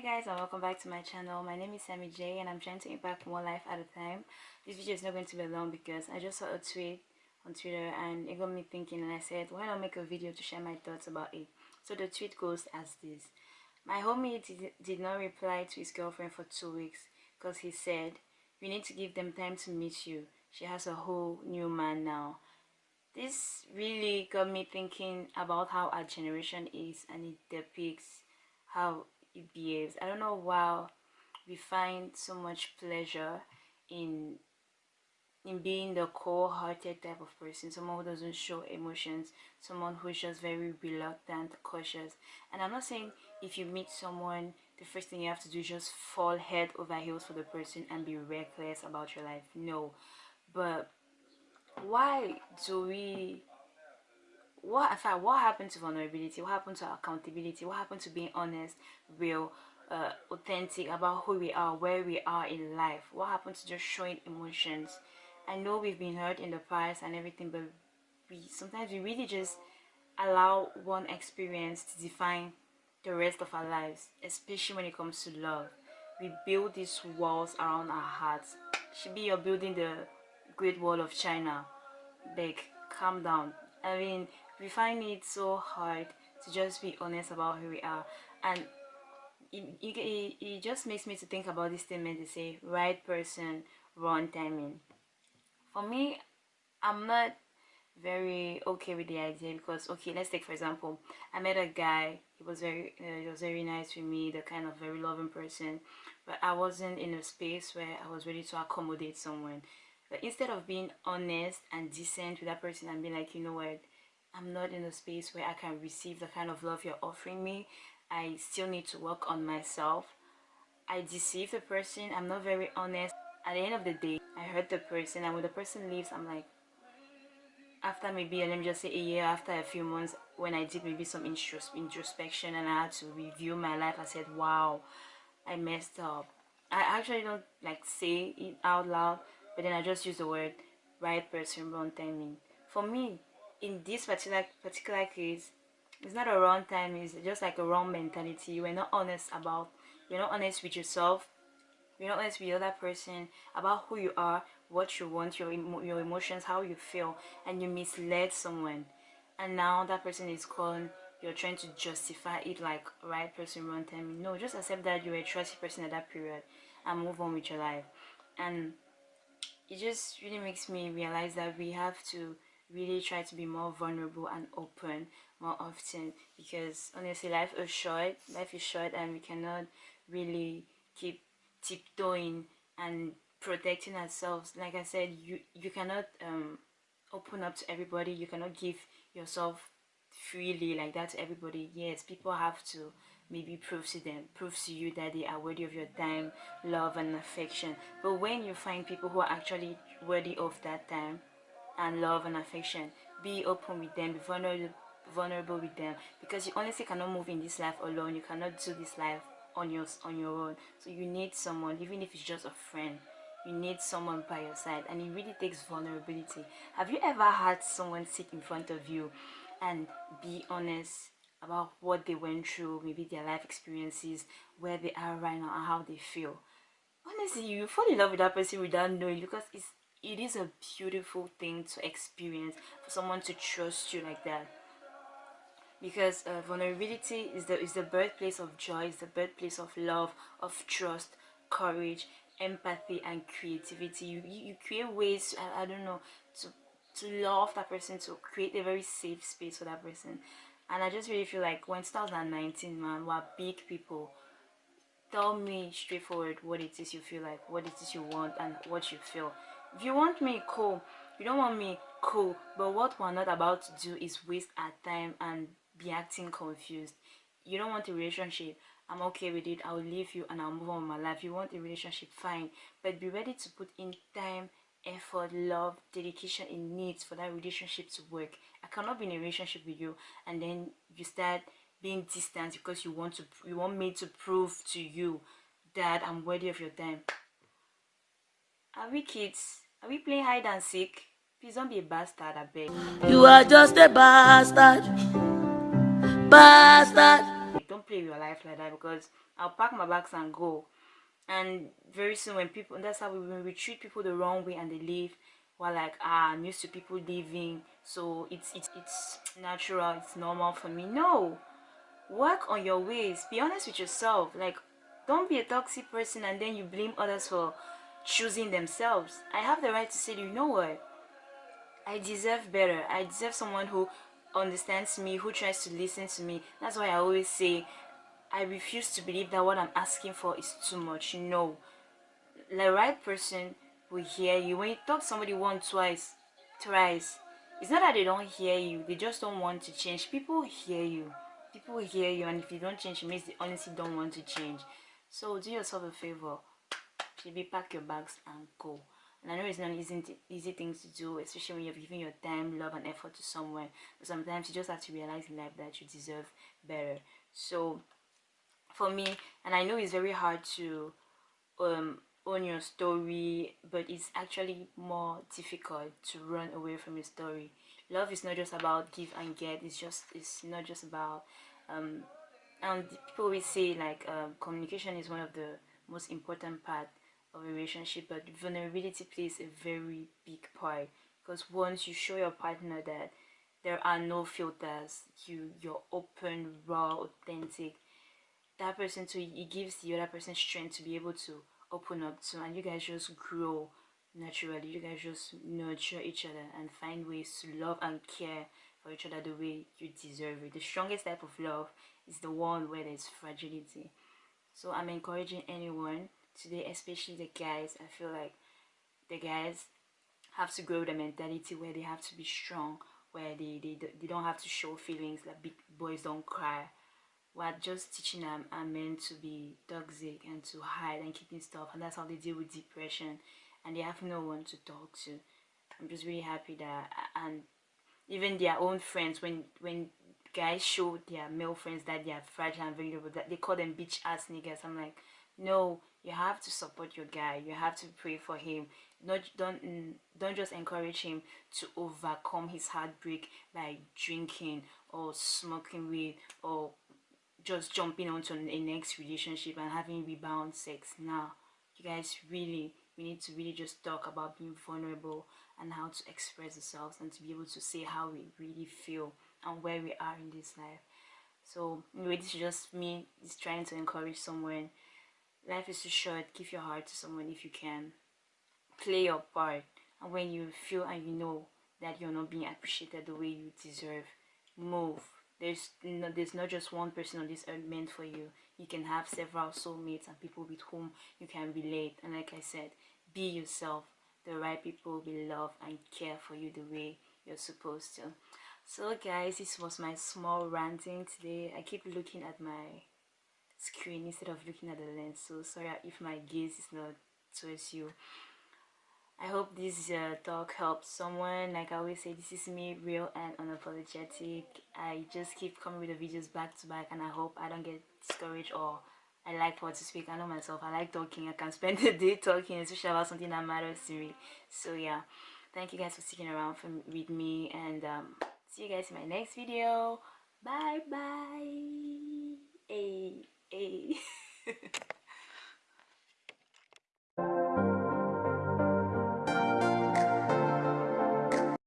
Hi guys and welcome back to my channel. My name is Sammy J and I'm trying to impact one life at a time. This video is not going to be long because I just saw a tweet on Twitter and it got me thinking and I said why not make a video to share my thoughts about it. So the tweet goes as this. My homie did, did not reply to his girlfriend for two weeks because he said we need to give them time to meet you. She has a whole new man now. This really got me thinking about how our generation is and it depicts how behaves. I don't know why we find so much pleasure in in being the cold-hearted type of person, someone who doesn't show emotions, someone who's just very reluctant, cautious. And I'm not saying if you meet someone, the first thing you have to do is just fall head over heels for the person and be reckless about your life. No. But why do we what in fact what happened to vulnerability what happened to accountability what happened to being honest real uh, authentic about who we are where we are in life? What happened to just showing emotions? I know we've been hurt in the past and everything but we sometimes we really just allow one experience to define the rest of our lives especially when it comes to love. We build these walls around our hearts. Should be you're building the great wall of china. Big calm down. I mean we find it so hard to just be honest about who we are. And it, it, it just makes me to think about this statement they say right person wrong timing. For me i'm not very okay with the idea because okay let's take for example i met a guy he was very uh, he was very nice with me the kind of very loving person but i wasn't in a space where i was ready to accommodate someone. But instead of being honest and decent with that person and being like you know what I'm not in a space where I can receive the kind of love you're offering me. I still need to work on myself. I deceive the person. I'm not very honest. At the end of the day, I hurt the person and when the person leaves, I'm like, after maybe, let me just say a year, after a few months, when I did maybe some introspection and I had to review my life, I said, wow, I messed up. I actually don't like say it out loud, but then I just use the word right person, wrong timing. For me, in this particular particular case it's not a wrong time it's just like a wrong mentality. You are not honest about you're not honest with yourself you're not honest with the other person about who you are what you want your emo your emotions how you feel and you misled someone. And now that person is calling you're trying to justify it like right person wrong time. No just accept that you're a trusty person at that period and move on with your life. And it just really makes me realize that we have to really try to be more vulnerable and open more often because honestly life is short. Life is short and we cannot really keep tiptoeing and protecting ourselves. Like i said you you cannot um open up to everybody. You cannot give yourself freely like that to everybody. Yes people have to maybe prove to them prove to you that they are worthy of your time love and affection. But when you find people who are actually worthy of that time and love and affection. Be open with them be vulnerable vulnerable with them. Because you honestly cannot move in this life alone. You cannot do this life on your on your own. So you need someone even if it's just a friend. You need someone by your side. And it really takes vulnerability. Have you ever had someone sit in front of you and be honest about what they went through maybe their life experiences where they are right now and how they feel? Honestly you fall in love with that person without knowing because it's it is a beautiful thing to experience for someone to trust you like that. Because uh, vulnerability is the is the birthplace of joy is the birthplace of love of trust courage empathy and creativity. You, you, you create ways I, I don't know to to love that person to create a very safe space for that person. And i just really feel like when 2019 man we're big people tell me straightforward what it is you feel like what it is you want and what you feel if you want me cool. You don't want me cool. But what we're not about to do is waste our time and be acting confused. You don't want a relationship. I'm okay with it. I'll leave you and i'll move on with my life. You want a relationship fine. But be ready to put in time effort love dedication in needs for that relationship to work. I cannot be in a relationship with you and then you start being distant because you want to you want me to prove to you that i'm worthy of your time are we kids? Are we playing hide and seek? Please don't be a bastard, I beg. You are just a bastard. Bastard. Don't play with your life like that because i'll pack my bags and go and very soon when people that's how we when we treat people the wrong way and they leave we're like ah i'm used to people leaving so it's it's it's natural it's normal for me no work on your ways be honest with yourself like don't be a toxic person and then you blame others for choosing themselves i have the right to say you know what? I deserve better. I deserve someone who understands me who tries to listen to me. That's why i always say i refuse to believe that what i'm asking for is too much. No the right person will hear you. When you talk somebody once twice thrice it's not that they don't hear you. They just don't want to change. People hear you. People hear you and if you don't change it means they honestly don't want to change. So do yourself a favor maybe pack your bags and go and I know it's not an easy, easy thing to do, especially when you're giving your time, love, and effort to someone. But sometimes you just have to realize in life that you deserve better. So, for me, and I know it's very hard to um, own your story, but it's actually more difficult to run away from your story. Love is not just about give and get. It's just it's not just about um, and people always say like um, communication is one of the most important part of a relationship but vulnerability plays a very big part. Because once you show your partner that there are no filters you you're open raw authentic that person too it gives the other person strength to be able to open up to and you guys just grow naturally. You guys just nurture each other and find ways to love and care for each other the way you deserve it. The strongest type of love is the one where there's fragility. So i'm encouraging anyone today especially the guys i feel like the guys have to grow the mentality where they have to be strong where they, they, they don't have to show feelings like big boys don't cry. We're just teaching them and men to be toxic and to hide and keeping stuff and that's how they deal with depression and they have no one to talk to. I'm just really happy that and even their own friends when when guys show their male friends that they are fragile and vulnerable that they call them bitch ass niggas i'm like no you have to support your guy. You have to pray for him. Not don't mm, don't just encourage him to overcome his heartbreak by drinking or smoking weed or just jumping onto a next relationship and having rebound sex. Now you guys really we need to really just talk about being vulnerable and how to express ourselves and to be able to say how we really feel and where we are in this life. So anyway this is just me just trying to encourage someone life is too short. Give your heart to someone if you can. Play your part. And when you feel and you know that you're not being appreciated the way you deserve move. There's no, there's not just one person on this earth meant for you. You can have several soulmates and people with whom you can relate. And like i said be yourself. The right people will love and care for you the way you're supposed to. So guys this was my small ranting today. I keep looking at my screen instead of looking at the lens so sorry if my gaze is not towards you I hope this uh, talk helps someone. Like I always say, this is me, real and unapologetic. I just keep coming with the videos back to back and I hope I don't get discouraged or I like what to speak. I know myself. I like talking. I can spend the day talking, especially about something that matters to me. So yeah, thank you guys for sticking around for, with me and um, see you guys in my next video. Bye bye. Hey, hey.